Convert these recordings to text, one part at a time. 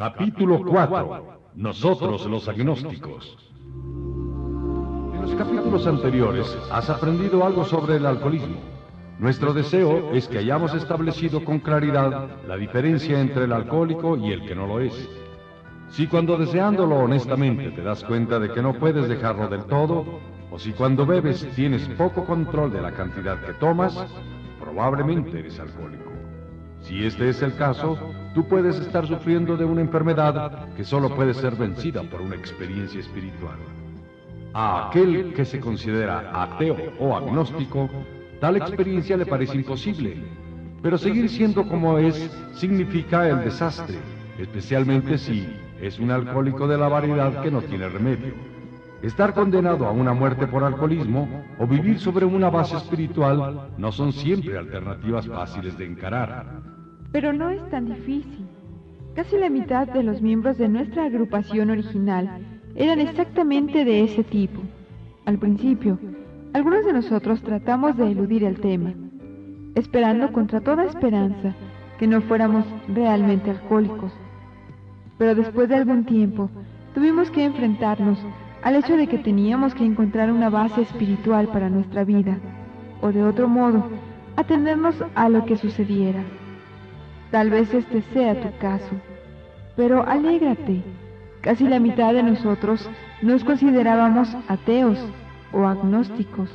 Capítulo 4. Nosotros los agnósticos. En los capítulos anteriores has aprendido algo sobre el alcoholismo. Nuestro deseo es que hayamos establecido con claridad la diferencia entre el alcohólico y el que no lo es. Si cuando deseándolo honestamente te das cuenta de que no puedes dejarlo del todo, o si cuando bebes tienes poco control de la cantidad que tomas, probablemente eres alcohólico. Si este es el caso, tú puedes estar sufriendo de una enfermedad que solo puede ser vencida por una experiencia espiritual. A aquel que se considera ateo o agnóstico, tal experiencia le parece imposible, pero seguir siendo como es significa el desastre, especialmente si es un alcohólico de la variedad que no tiene remedio. Estar condenado a una muerte por alcoholismo o vivir sobre una base espiritual no son siempre alternativas fáciles de encarar. Pero no es tan difícil. Casi la mitad de los miembros de nuestra agrupación original eran exactamente de ese tipo. Al principio, algunos de nosotros tratamos de eludir el tema, esperando contra toda esperanza que no fuéramos realmente alcohólicos. Pero después de algún tiempo, tuvimos que enfrentarnos al hecho de que teníamos que encontrar una base espiritual para nuestra vida, o de otro modo, atendernos a lo que sucediera. Tal vez este sea tu caso, pero alégrate. Casi la mitad de nosotros nos considerábamos ateos o agnósticos.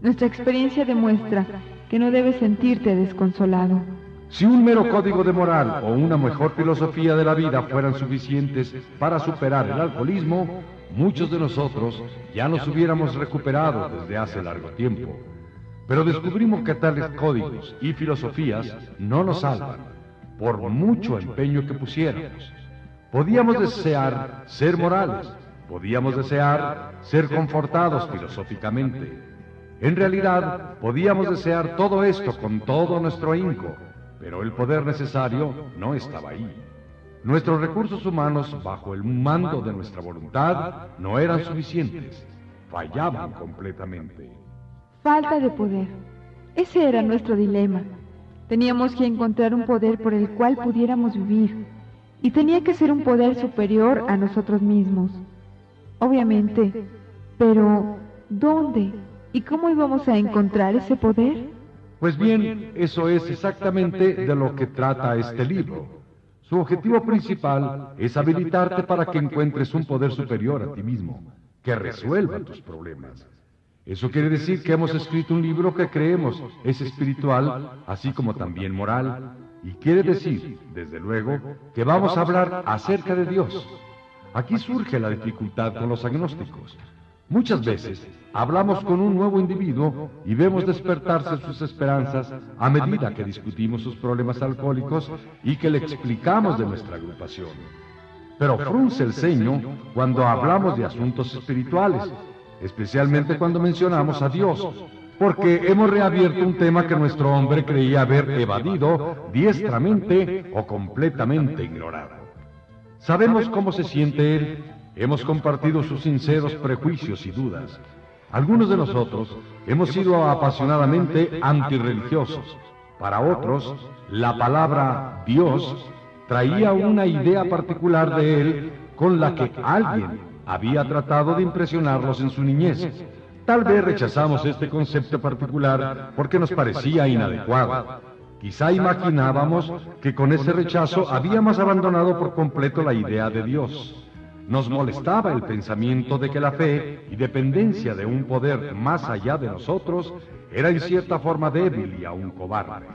Nuestra experiencia demuestra que no debes sentirte desconsolado. Si un mero código de moral o una mejor filosofía de la vida fueran suficientes para superar el alcoholismo, muchos de nosotros ya nos hubiéramos recuperado desde hace largo tiempo. Pero descubrimos que tales códigos y filosofías no nos salvan, por mucho empeño que pusiéramos. Podíamos desear ser morales, podíamos desear ser confortados filosóficamente. En realidad, podíamos desear todo esto con todo nuestro ahínco, pero el poder necesario no estaba ahí. Nuestros recursos humanos, bajo el mando de nuestra voluntad, no eran suficientes. Fallaban completamente. Falta de poder. Ese era nuestro dilema. Teníamos que encontrar un poder por el cual pudiéramos vivir. Y tenía que ser un poder superior a nosotros mismos. Obviamente. Pero, ¿dónde? ¿Y cómo íbamos a encontrar ese poder? Pues bien, eso es exactamente de lo que trata este libro. Su objetivo principal es habilitarte para que encuentres un poder superior a ti mismo, que resuelva tus problemas. Eso quiere decir que hemos escrito un libro que creemos es espiritual, así como también moral, y quiere decir, desde luego, que vamos a hablar acerca de Dios. Aquí surge la dificultad con los agnósticos. Muchas veces hablamos con un nuevo individuo y vemos despertarse sus esperanzas a medida que discutimos sus problemas alcohólicos y que le explicamos de nuestra agrupación. Pero frunce el ceño cuando hablamos de asuntos espirituales, especialmente cuando mencionamos a Dios, porque hemos reabierto un tema que nuestro hombre creía haber evadido diestramente o completamente ignorado. Sabemos cómo se siente él Hemos compartido sus sinceros prejuicios y dudas. Algunos de nosotros hemos sido apasionadamente antirreligiosos. Para otros, la palabra Dios traía una idea particular de él con la que alguien había tratado de impresionarlos en su niñez. Tal vez rechazamos este concepto particular porque nos parecía inadecuado. Quizá imaginábamos que con ese rechazo habíamos abandonado por completo la idea de Dios. Nos molestaba el pensamiento de que la fe y dependencia de un poder más allá de nosotros era en cierta forma débil y aún cobarde.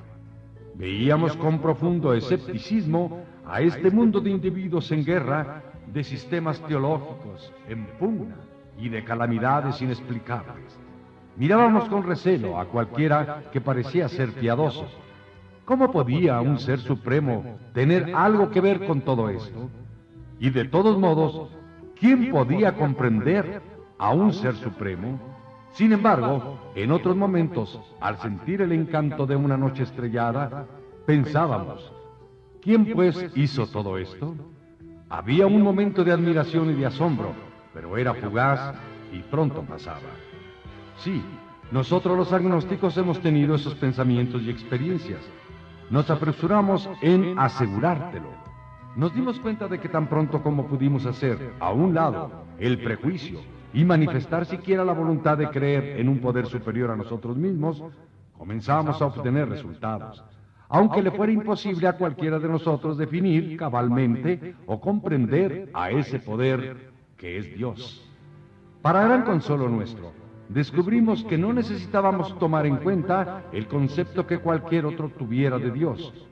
Veíamos con profundo escepticismo a este mundo de individuos en guerra, de sistemas teológicos en pugna y de calamidades inexplicables. Mirábamos con recelo a cualquiera que parecía ser piadoso. ¿Cómo podía un ser supremo tener algo que ver con todo esto? Y de todos modos, ¿quién podía comprender a un ser supremo? Sin embargo, en otros momentos, al sentir el encanto de una noche estrellada, pensábamos, ¿quién pues hizo todo esto? Había un momento de admiración y de asombro, pero era fugaz y pronto pasaba. Sí, nosotros los agnósticos hemos tenido esos pensamientos y experiencias. Nos apresuramos en asegurártelo. Nos dimos cuenta de que tan pronto como pudimos hacer, a un lado, el prejuicio y manifestar siquiera la voluntad de creer en un poder superior a nosotros mismos, comenzamos a obtener resultados, aunque le fuera imposible a cualquiera de nosotros definir cabalmente o comprender a ese poder que es Dios. Para gran consuelo nuestro, descubrimos que no necesitábamos tomar en cuenta el concepto que cualquier otro tuviera de Dios.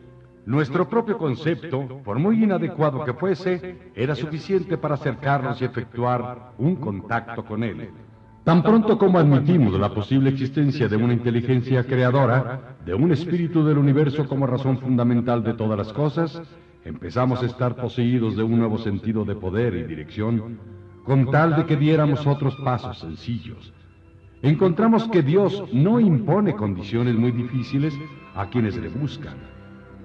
Nuestro propio concepto, por muy inadecuado que fuese, era suficiente para acercarnos y efectuar un contacto con Él. Tan pronto como admitimos la posible existencia de una inteligencia creadora, de un espíritu del universo como razón fundamental de todas las cosas, empezamos a estar poseídos de un nuevo sentido de poder y dirección, con tal de que diéramos otros pasos sencillos. Encontramos que Dios no impone condiciones muy difíciles a quienes le buscan.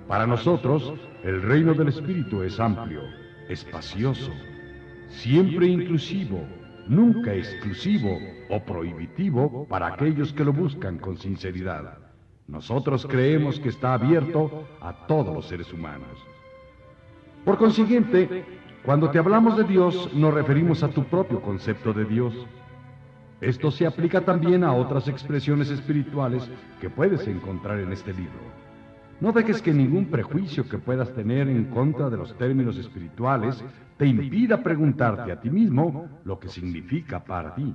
Para nosotros, el reino del Espíritu es amplio, espacioso, siempre inclusivo, nunca exclusivo o prohibitivo para aquellos que lo buscan con sinceridad. Nosotros creemos que está abierto a todos los seres humanos. Por consiguiente, cuando te hablamos de Dios, nos referimos a tu propio concepto de Dios. Esto se aplica también a otras expresiones espirituales que puedes encontrar en este libro. No dejes que ningún prejuicio que puedas tener en contra de los términos espirituales te impida preguntarte a ti mismo lo que significa para ti.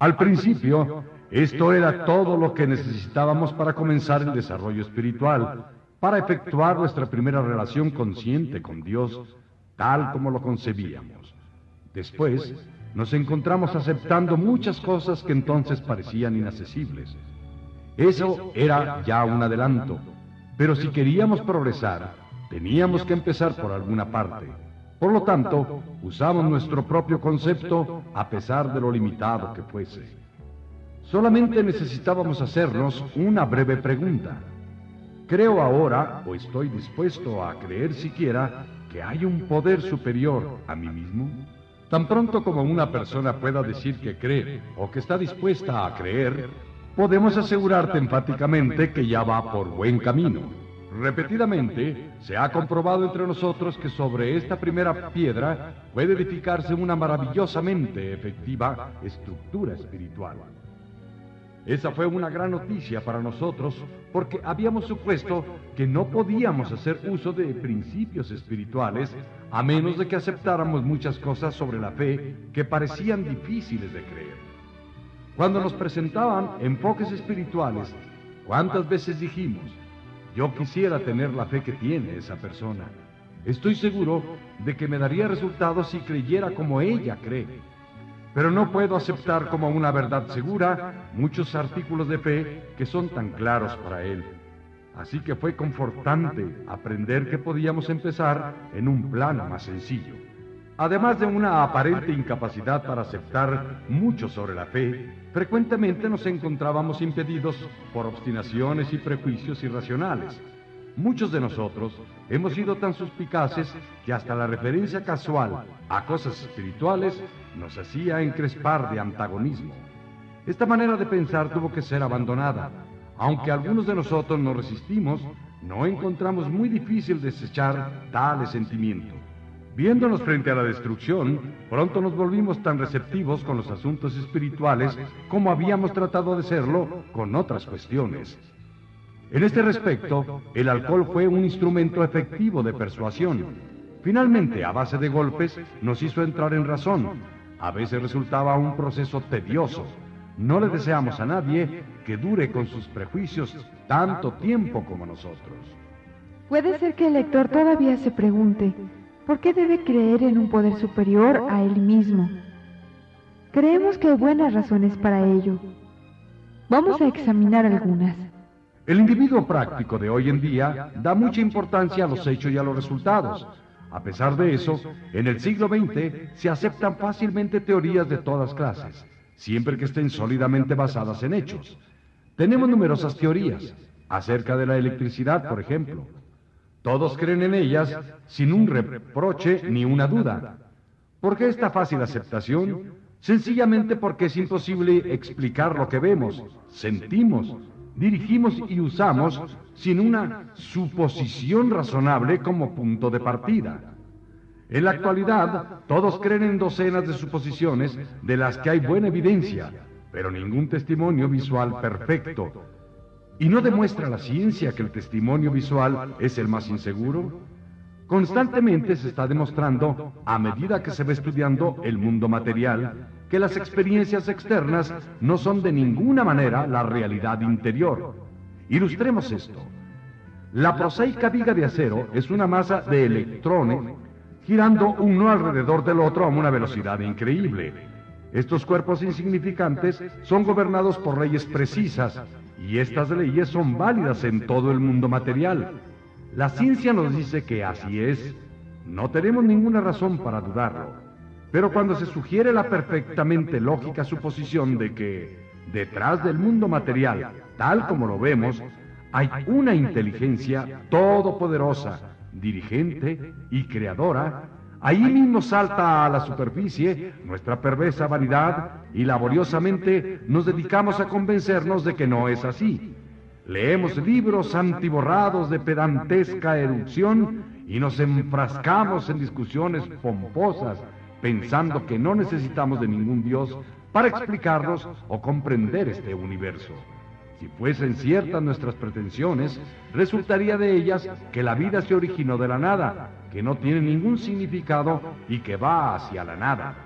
Al principio, esto era todo lo que necesitábamos para comenzar el desarrollo espiritual, para efectuar nuestra primera relación consciente con Dios, tal como lo concebíamos. Después, nos encontramos aceptando muchas cosas que entonces parecían inaccesibles. Eso era ya un adelanto, pero si queríamos progresar, teníamos que empezar por alguna parte. Por lo tanto, usamos nuestro propio concepto a pesar de lo limitado que fuese. Solamente necesitábamos hacernos una breve pregunta. ¿Creo ahora, o estoy dispuesto a creer siquiera, que hay un poder superior a mí mismo? Tan pronto como una persona pueda decir que cree o que está dispuesta a creer, podemos asegurarte enfáticamente que ya va por buen camino. Repetidamente se ha comprobado entre nosotros que sobre esta primera piedra puede edificarse una maravillosamente efectiva estructura espiritual. Esa fue una gran noticia para nosotros porque habíamos supuesto que no podíamos hacer uso de principios espirituales a menos de que aceptáramos muchas cosas sobre la fe que parecían difíciles de creer. Cuando nos presentaban enfoques espirituales, ¿cuántas veces dijimos, yo quisiera tener la fe que tiene esa persona? Estoy seguro de que me daría resultados si creyera como ella cree. Pero no puedo aceptar como una verdad segura muchos artículos de fe que son tan claros para él. Así que fue confortante aprender que podíamos empezar en un plano más sencillo. Además de una aparente incapacidad para aceptar mucho sobre la fe, frecuentemente nos encontrábamos impedidos por obstinaciones y prejuicios irracionales. Muchos de nosotros hemos sido tan suspicaces que hasta la referencia casual a cosas espirituales nos hacía encrespar de antagonismo. Esta manera de pensar tuvo que ser abandonada. Aunque algunos de nosotros nos resistimos, no encontramos muy difícil desechar tales sentimientos. Viéndonos frente a la destrucción, pronto nos volvimos tan receptivos con los asuntos espirituales como habíamos tratado de serlo con otras cuestiones. En este respecto, el alcohol fue un instrumento efectivo de persuasión. Finalmente, a base de golpes, nos hizo entrar en razón. A veces resultaba un proceso tedioso. No le deseamos a nadie que dure con sus prejuicios tanto tiempo como nosotros. Puede ser que el lector todavía se pregunte, ¿Por qué debe creer en un poder superior a él mismo? Creemos que hay buenas razones para ello. Vamos a examinar algunas. El individuo práctico de hoy en día da mucha importancia a los hechos y a los resultados. A pesar de eso, en el siglo XX se aceptan fácilmente teorías de todas clases, siempre que estén sólidamente basadas en hechos. Tenemos numerosas teorías, acerca de la electricidad, por ejemplo, todos creen en ellas sin un reproche ni una duda. ¿Por qué esta fácil aceptación? Sencillamente porque es imposible explicar lo que vemos, sentimos, dirigimos y usamos sin una suposición razonable como punto de partida. En la actualidad, todos creen en docenas de suposiciones de las que hay buena evidencia, pero ningún testimonio visual perfecto. ¿Y no demuestra la ciencia que el testimonio visual es el más inseguro? Constantemente se está demostrando, a medida que se va estudiando el mundo material, que las experiencias externas no son de ninguna manera la realidad interior. Ilustremos esto. La prosaica viga de acero es una masa de electrones girando uno alrededor del otro a una velocidad increíble. Estos cuerpos insignificantes son gobernados por leyes precisas y estas leyes son válidas en todo el mundo material. La ciencia nos dice que así es. No tenemos ninguna razón para dudarlo. Pero cuando se sugiere la perfectamente lógica suposición de que detrás del mundo material, tal como lo vemos, hay una inteligencia todopoderosa, dirigente y creadora, ahí mismo salta a la superficie nuestra perversa vanidad y laboriosamente nos dedicamos a convencernos de que no es así. Leemos libros antiborrados de pedantesca erupción y nos enfrascamos en discusiones pomposas, pensando que no necesitamos de ningún Dios para explicarnos o comprender este universo. Si fuesen ciertas nuestras pretensiones, resultaría de ellas que la vida se originó de la nada, que no tiene ningún significado y que va hacia la nada.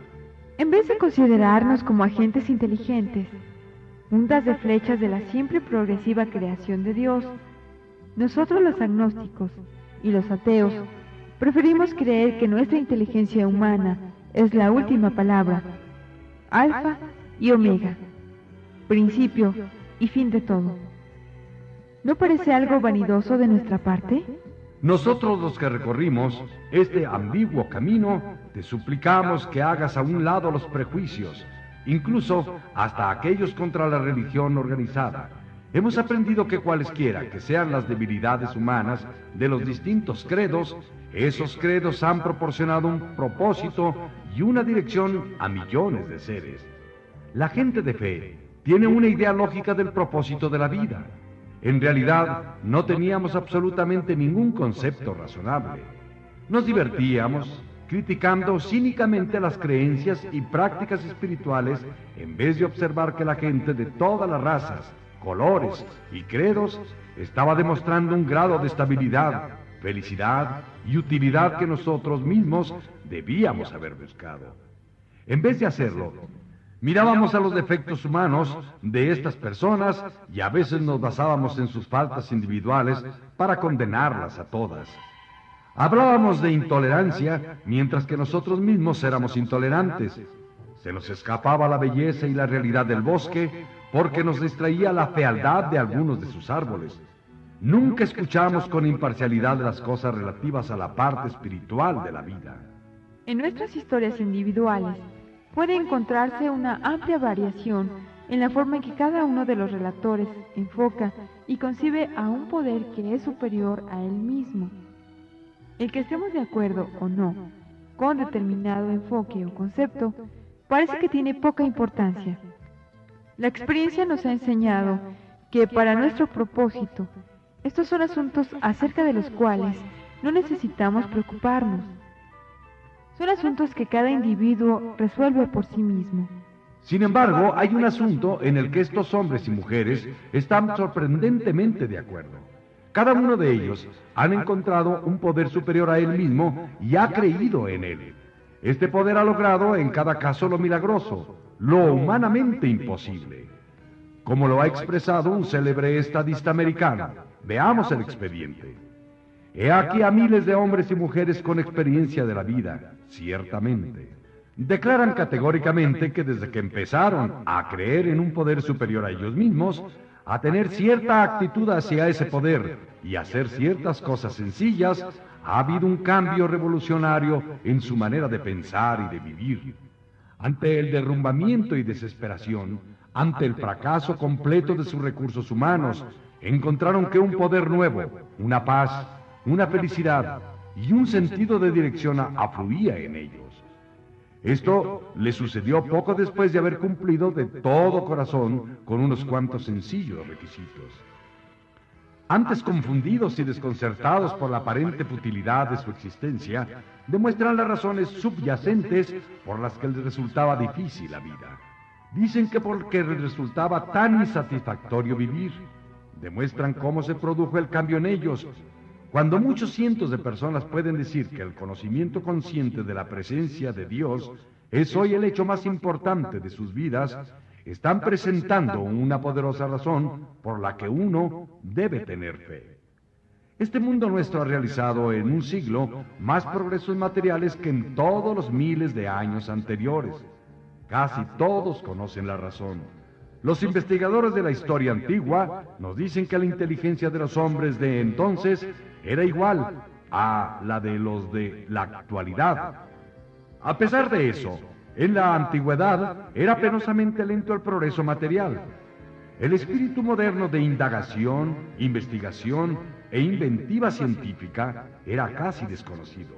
En vez de considerarnos como agentes inteligentes, puntas de flechas de la siempre progresiva creación de Dios, nosotros los agnósticos y los ateos preferimos creer que nuestra inteligencia humana es la última palabra, alfa y omega, principio y fin de todo. ¿No parece algo vanidoso de nuestra parte? Nosotros los que recorrimos este ambiguo camino, te suplicamos que hagas a un lado los prejuicios incluso hasta aquellos contra la religión organizada. Hemos aprendido que cualesquiera que sean las debilidades humanas de los distintos credos, esos credos han proporcionado un propósito y una dirección a millones de seres. La gente de fe tiene una idea lógica del propósito de la vida. En realidad, no teníamos absolutamente ningún concepto razonable. Nos divertíamos, criticando cínicamente las creencias y prácticas espirituales en vez de observar que la gente de todas las razas, colores y credos estaba demostrando un grado de estabilidad, felicidad y utilidad que nosotros mismos debíamos haber buscado. En vez de hacerlo, mirábamos a los defectos humanos de estas personas y a veces nos basábamos en sus faltas individuales para condenarlas a todas. Hablábamos de intolerancia mientras que nosotros mismos éramos intolerantes. Se nos escapaba la belleza y la realidad del bosque porque nos distraía la fealdad de algunos de sus árboles. Nunca escuchamos con imparcialidad las cosas relativas a la parte espiritual de la vida. En nuestras historias individuales puede encontrarse una amplia variación en la forma en que cada uno de los relatores enfoca y concibe a un poder que es superior a él mismo. El que estemos de acuerdo o no con determinado enfoque o concepto parece que tiene poca importancia. La experiencia nos ha enseñado que para nuestro propósito, estos son asuntos acerca de los cuales no necesitamos preocuparnos. Son asuntos que cada individuo resuelve por sí mismo. Sin embargo, hay un asunto en el que estos hombres y mujeres están sorprendentemente de acuerdo. Cada uno de ellos han encontrado un poder superior a él mismo y ha creído en él. Este poder ha logrado en cada caso lo milagroso, lo humanamente imposible. Como lo ha expresado un célebre estadista americano. Veamos el expediente. He aquí a miles de hombres y mujeres con experiencia de la vida, ciertamente. Declaran categóricamente que desde que empezaron a creer en un poder superior a ellos mismos, a tener cierta actitud hacia ese poder y hacer ciertas cosas sencillas, ha habido un cambio revolucionario en su manera de pensar y de vivir. Ante el derrumbamiento y desesperación, ante el fracaso completo de sus recursos humanos, encontraron que un poder nuevo, una paz, una felicidad y un sentido de dirección afluía en ellos. Esto le sucedió poco después de haber cumplido de todo corazón con unos cuantos sencillos requisitos. antes confundidos y desconcertados por la aparente futilidad de su existencia, demuestran las razones subyacentes por las que les resultaba difícil la vida. Dicen que porque les resultaba tan insatisfactorio vivir, demuestran cómo se produjo el cambio en ellos. Cuando muchos cientos de personas pueden decir que el conocimiento consciente de la presencia de Dios es hoy el hecho más importante de sus vidas, están presentando una poderosa razón por la que uno debe tener fe. Este mundo nuestro ha realizado en un siglo más progresos materiales que en todos los miles de años anteriores. Casi todos conocen la razón. Los investigadores de la historia antigua nos dicen que la inteligencia de los hombres de entonces era igual a la de los de la actualidad. A pesar de eso, en la antigüedad era penosamente lento el progreso material. El espíritu moderno de indagación, investigación e inventiva científica era casi desconocido.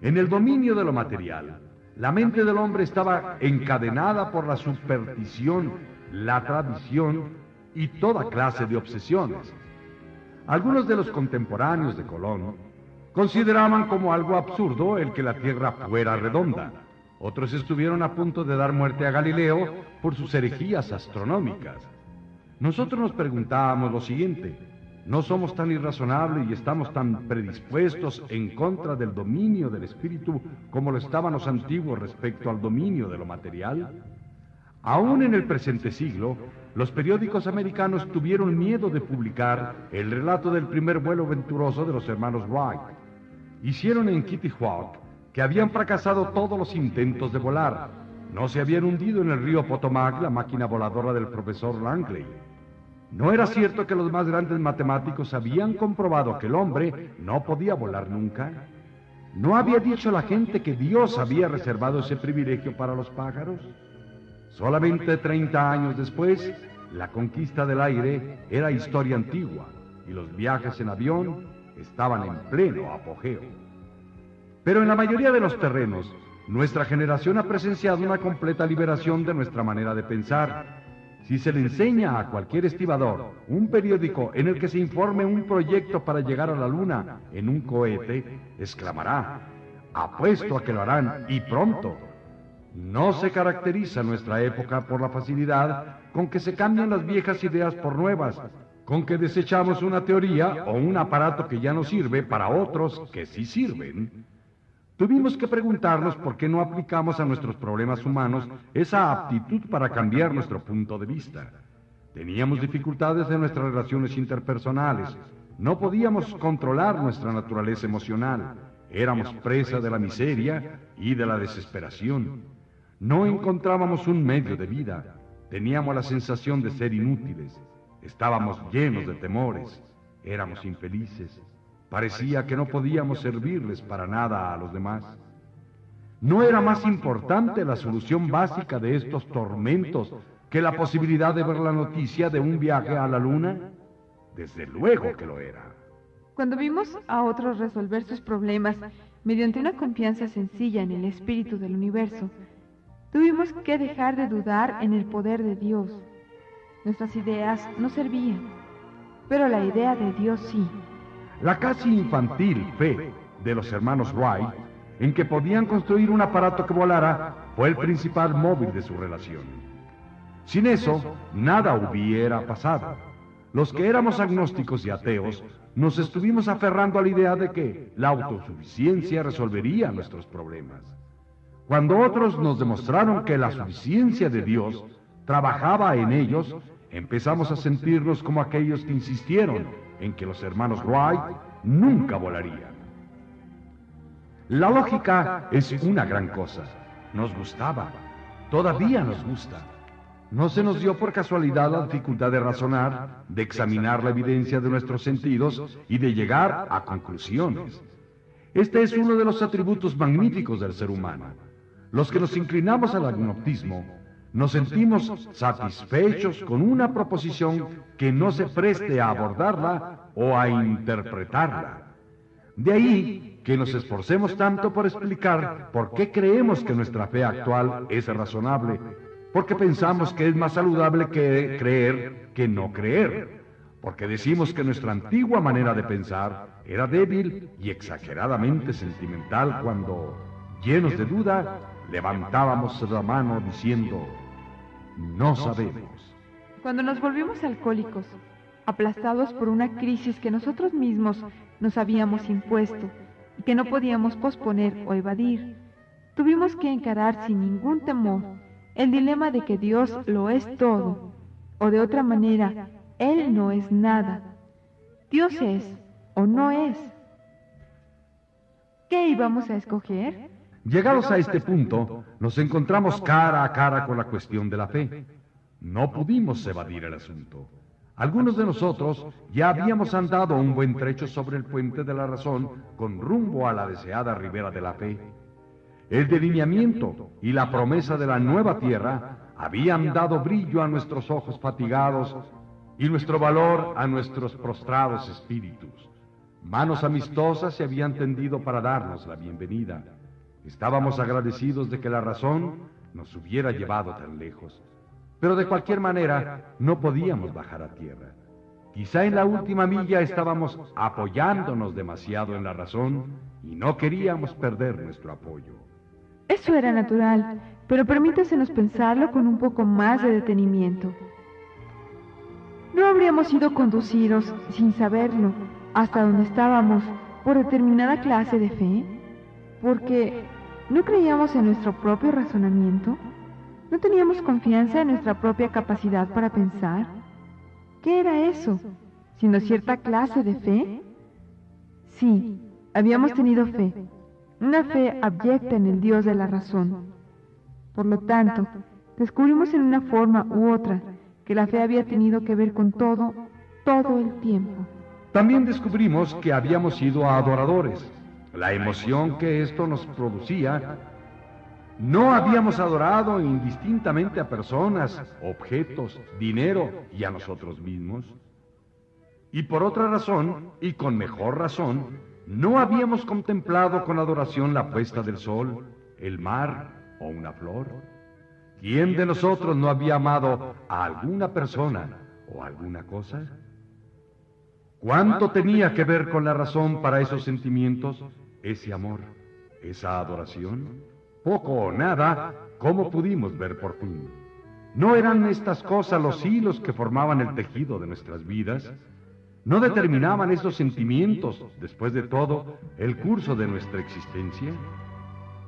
En el dominio de lo material, la mente del hombre estaba encadenada por la superstición, la tradición y toda clase de obsesiones. Algunos de los contemporáneos de Colón consideraban como algo absurdo el que la Tierra fuera redonda. Otros estuvieron a punto de dar muerte a Galileo por sus herejías astronómicas. Nosotros nos preguntábamos lo siguiente, ¿no somos tan irrazonables y estamos tan predispuestos en contra del dominio del espíritu como lo estaban los antiguos respecto al dominio de lo material? Aún en el presente siglo, los periódicos americanos tuvieron miedo de publicar el relato del primer vuelo venturoso de los hermanos Wright. Hicieron en Kitty Hawk que habían fracasado todos los intentos de volar. No se habían hundido en el río Potomac la máquina voladora del profesor Langley. No era cierto que los más grandes matemáticos habían comprobado que el hombre no podía volar nunca. ¿No había dicho la gente que Dios había reservado ese privilegio para los pájaros? Solamente 30 años después, la conquista del aire era historia antigua y los viajes en avión estaban en pleno apogeo. Pero en la mayoría de los terrenos, nuestra generación ha presenciado una completa liberación de nuestra manera de pensar. Si se le enseña a cualquier estibador un periódico en el que se informe un proyecto para llegar a la luna en un cohete, exclamará, apuesto a que lo harán y pronto. No se caracteriza nuestra época por la facilidad con que se cambian las viejas ideas por nuevas, con que desechamos una teoría o un aparato que ya no sirve para otros que sí sirven. Tuvimos que preguntarnos por qué no aplicamos a nuestros problemas humanos esa aptitud para cambiar nuestro punto de vista. Teníamos dificultades en nuestras relaciones interpersonales. No podíamos controlar nuestra naturaleza emocional. Éramos presa de la miseria y de la desesperación. No encontrábamos un medio de vida. Teníamos la sensación de ser inútiles. Estábamos llenos de temores. Éramos infelices. Parecía que no podíamos servirles para nada a los demás. ¿No era más importante la solución básica de estos tormentos que la posibilidad de ver la noticia de un viaje a la luna? Desde luego que lo era. Cuando vimos a otros resolver sus problemas mediante una confianza sencilla en el espíritu del universo, tuvimos que dejar de dudar en el poder de Dios. Nuestras ideas no servían, pero la idea de Dios sí. La casi infantil fe de los hermanos Wright en que podían construir un aparato que volara fue el principal móvil de su relación. Sin eso, nada hubiera pasado. Los que éramos agnósticos y ateos nos estuvimos aferrando a la idea de que la autosuficiencia resolvería nuestros problemas. Cuando otros nos demostraron que la suficiencia de Dios trabajaba en ellos, empezamos a sentirnos como aquellos que insistieron en que los hermanos Wright nunca volarían. La lógica es una gran cosa. Nos gustaba. Todavía nos gusta. No se nos dio por casualidad la dificultad de razonar, de examinar la evidencia de nuestros sentidos y de llegar a conclusiones. Este es uno de los atributos magníficos del ser humano. Los que nos inclinamos al agnotismo nos sentimos satisfechos con una proposición que no se preste a abordarla o a interpretarla. De ahí que nos esforcemos tanto por explicar por qué creemos que nuestra fe actual es razonable, porque pensamos que es más saludable que creer que no creer, porque decimos que nuestra antigua manera de pensar era débil y exageradamente sentimental cuando, llenos de duda, levantábamos la mano diciendo, no sabemos. Cuando nos volvimos alcohólicos, aplastados por una crisis que nosotros mismos nos habíamos impuesto y que no podíamos posponer o evadir, tuvimos que encarar sin ningún temor el dilema de que Dios lo es todo, o de otra manera, Él no es nada. Dios es o no es. ¿Qué íbamos a escoger? Llegados a este punto, nos encontramos cara a cara con la cuestión de la fe. No pudimos evadir el asunto. Algunos de nosotros ya habíamos andado un buen trecho sobre el puente de la razón con rumbo a la deseada ribera de la fe. El delineamiento y la promesa de la nueva tierra habían dado brillo a nuestros ojos fatigados y nuestro valor a nuestros prostrados espíritus. Manos amistosas se habían tendido para darnos la bienvenida. Estábamos agradecidos de que la razón nos hubiera llevado tan lejos. Pero de cualquier manera no podíamos bajar a tierra. Quizá en la última milla estábamos apoyándonos demasiado en la razón y no queríamos perder nuestro apoyo. Eso era natural, pero permítasenos pensarlo con un poco más de detenimiento. ¿No habríamos sido conducidos, sin saberlo, hasta donde estábamos por determinada clase de fe? Porque no creíamos en nuestro propio razonamiento, no teníamos confianza en nuestra propia capacidad para pensar. ¿Qué era eso? ¿Sino cierta clase de fe? Sí, habíamos tenido fe, una fe abyecta en el Dios de la razón. Por lo tanto, descubrimos en una forma u otra que la fe había tenido que ver con todo, todo el tiempo. También descubrimos que habíamos sido adoradores. La emoción que esto nos producía, no habíamos adorado indistintamente a personas, objetos, dinero y a nosotros mismos. Y por otra razón, y con mejor razón, ¿No habíamos contemplado con adoración la puesta del sol, el mar o una flor? ¿Quién de nosotros no había amado a alguna persona o alguna cosa? ¿Cuánto tenía que ver con la razón para esos sentimientos, ese amor, esa adoración? Poco o nada, como pudimos ver por fin. ¿No eran estas cosas los hilos que formaban el tejido de nuestras vidas? ¿No determinaban esos sentimientos, después de todo, el curso de nuestra existencia?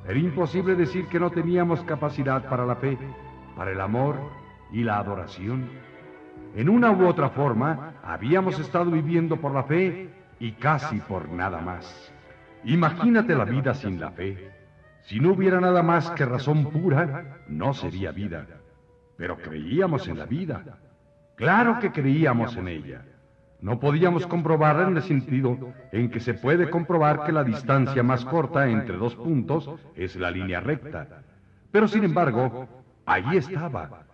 Era imposible decir que no teníamos capacidad para la fe, para el amor y la adoración. En una u otra forma, habíamos estado viviendo por la fe y casi por nada más. Imagínate la vida sin la fe. Si no hubiera nada más que razón pura, no sería vida. Pero creíamos en la vida. Claro que creíamos en ella. No podíamos comprobarla en el sentido en que se puede comprobar que la distancia más corta entre dos puntos es la línea recta. Pero sin embargo, allí estaba.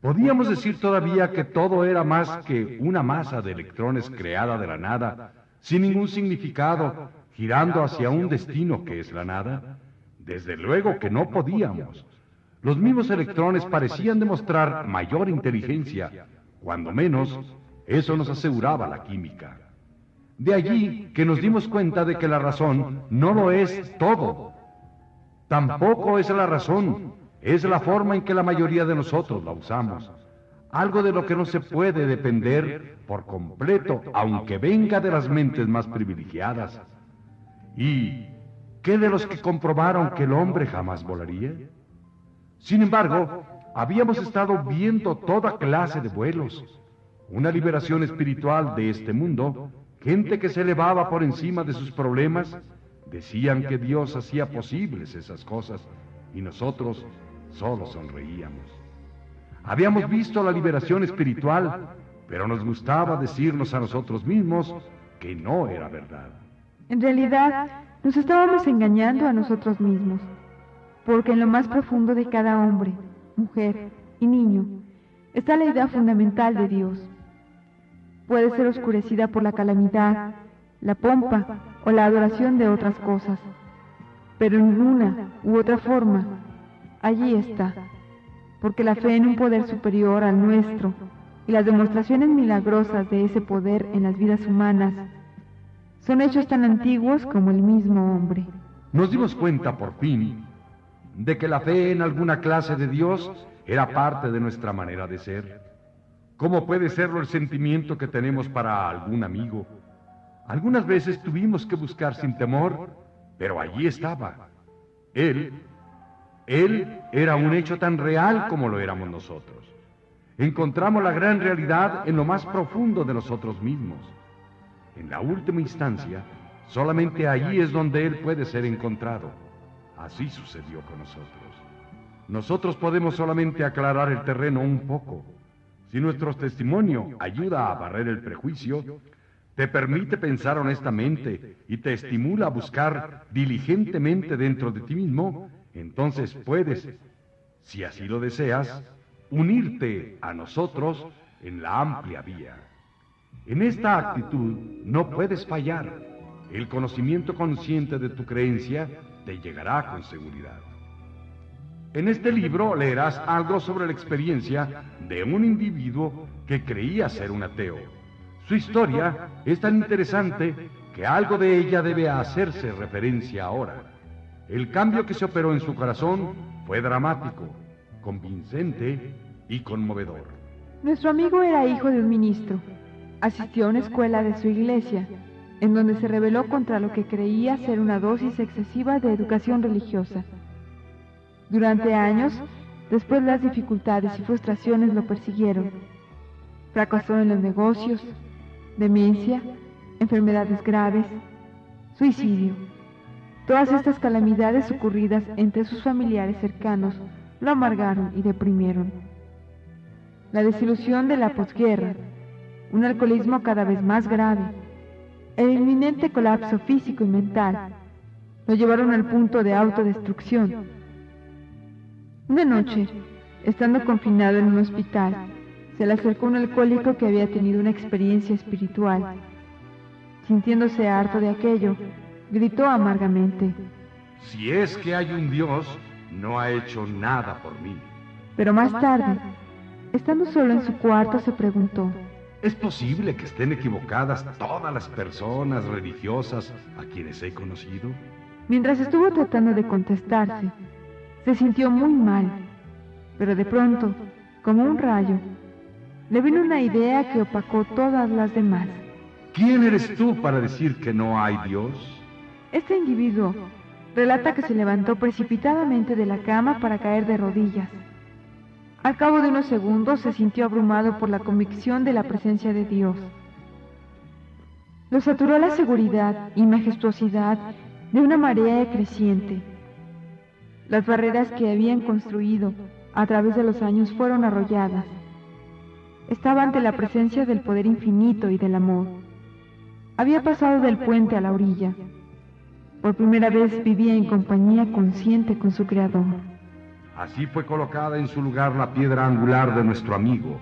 Podíamos decir todavía que todo era más que una masa de electrones creada de la nada, sin ningún significado, girando hacia un destino que es la nada. Desde luego que no podíamos. Los mismos electrones parecían demostrar mayor inteligencia, cuando menos eso nos aseguraba la química. De allí que nos dimos cuenta de que la razón no lo es todo. Tampoco es la razón, es la forma en que la mayoría de nosotros la usamos. Algo de lo que no se puede depender por completo, aunque venga de las mentes más privilegiadas. ¿Y qué de los que comprobaron que el hombre jamás volaría? Sin embargo, habíamos estado viendo toda clase de vuelos una liberación espiritual de este mundo, gente que se elevaba por encima de sus problemas, decían que Dios hacía posibles esas cosas y nosotros solo sonreíamos. Habíamos visto la liberación espiritual, pero nos gustaba decirnos a nosotros mismos que no era verdad. En realidad, nos estábamos engañando a nosotros mismos, porque en lo más profundo de cada hombre, mujer y niño está la idea fundamental de Dios puede ser oscurecida por la calamidad, la pompa o la adoración de otras cosas. Pero en una u otra forma, allí está, porque la fe en un poder superior al nuestro y las demostraciones milagrosas de ese poder en las vidas humanas son hechos tan antiguos como el mismo hombre. Nos dimos cuenta por fin de que la fe en alguna clase de Dios era parte de nuestra manera de ser. ¿Cómo puede serlo el sentimiento que tenemos para algún amigo? Algunas veces tuvimos que buscar sin temor, pero allí estaba. Él, él era un hecho tan real como lo éramos nosotros. Encontramos la gran realidad en lo más profundo de nosotros mismos. En la última instancia, solamente allí es donde Él puede ser encontrado. Así sucedió con nosotros. Nosotros podemos solamente aclarar el terreno un poco. Si nuestro testimonio ayuda a barrer el prejuicio, te permite pensar honestamente y te estimula a buscar diligentemente dentro de ti mismo, entonces puedes, si así lo deseas, unirte a nosotros en la amplia vía. En esta actitud no puedes fallar. El conocimiento consciente de tu creencia te llegará con seguridad. En este libro leerás algo sobre la experiencia de un individuo que creía ser un ateo. Su historia es tan interesante que algo de ella debe hacerse referencia ahora. El cambio que se operó en su corazón fue dramático, convincente y conmovedor. Nuestro amigo era hijo de un ministro. Asistió a una escuela de su iglesia, en donde se rebeló contra lo que creía ser una dosis excesiva de educación religiosa. Durante años, después las dificultades y frustraciones lo persiguieron. Fracasó en los negocios, demencia, enfermedades graves, suicidio. Todas estas calamidades ocurridas entre sus familiares cercanos lo amargaron y deprimieron. La desilusión de la posguerra, un alcoholismo cada vez más grave, el inminente colapso físico y mental lo llevaron al punto de autodestrucción. Una noche, estando confinado en un hospital, se le acercó un alcohólico que había tenido una experiencia espiritual. Sintiéndose harto de aquello, gritó amargamente. Si es que hay un Dios, no ha hecho nada por mí. Pero más tarde, estando solo en su cuarto, se preguntó, ¿Es posible que estén equivocadas todas las personas religiosas a quienes he conocido? Mientras estuvo tratando de contestarse, se sintió muy mal, pero de pronto, como un rayo, le vino una idea que opacó todas las demás. ¿Quién eres tú para decir que no hay Dios? Este individuo relata que se levantó precipitadamente de la cama para caer de rodillas. Al cabo de unos segundos se sintió abrumado por la convicción de la presencia de Dios. Lo saturó la seguridad y majestuosidad de una marea creciente. Las barreras que habían construido a través de los años fueron arrolladas. Estaba ante la presencia del poder infinito y del amor. Había pasado del puente a la orilla. Por primera vez vivía en compañía consciente con su Creador. Así fue colocada en su lugar la piedra angular de nuestro amigo.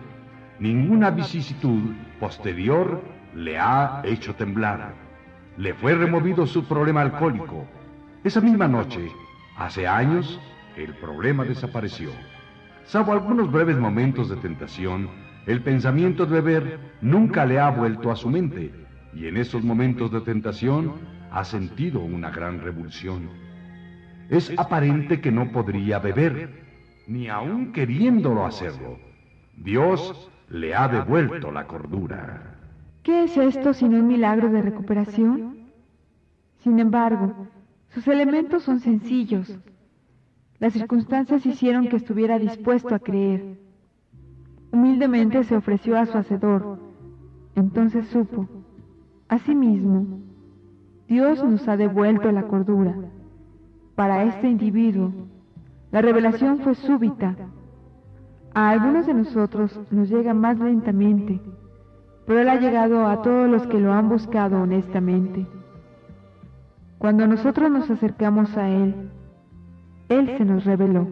Ninguna vicisitud posterior le ha hecho temblar. Le fue removido su problema alcohólico. Esa misma noche, hace años, el problema desapareció. Salvo algunos breves momentos de tentación, el pensamiento de beber nunca le ha vuelto a su mente, y en esos momentos de tentación ha sentido una gran revulsión es aparente que no podría beber, ni aun queriéndolo hacerlo. Dios le ha devuelto la cordura. ¿Qué es esto sino un milagro de recuperación? Sin embargo, sus elementos son sencillos. Las circunstancias hicieron que estuviera dispuesto a creer. Humildemente se ofreció a su hacedor. Entonces supo, asimismo, Dios nos ha devuelto la cordura. Para este individuo, la revelación fue súbita. A algunos de nosotros nos llega más lentamente, pero Él ha llegado a todos los que lo han buscado honestamente. Cuando nosotros nos acercamos a Él, Él se nos reveló.